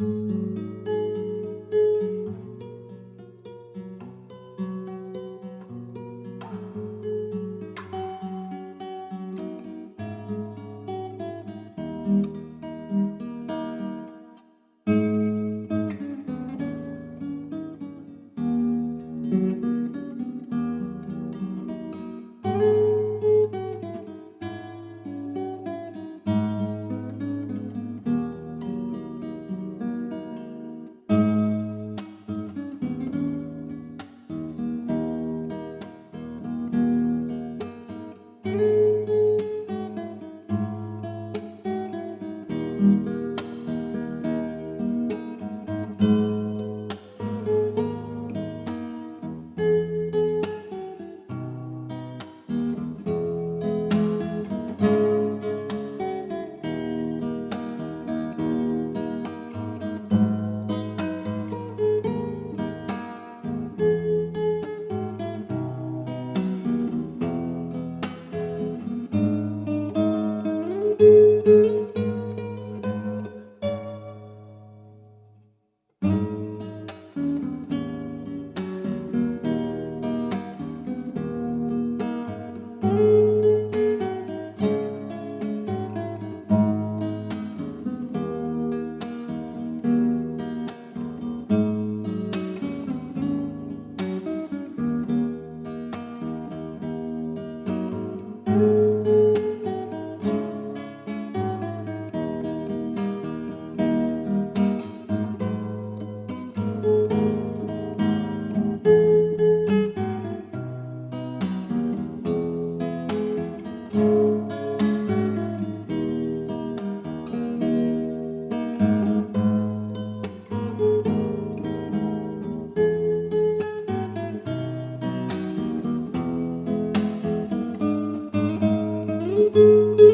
thank mm -hmm. you Música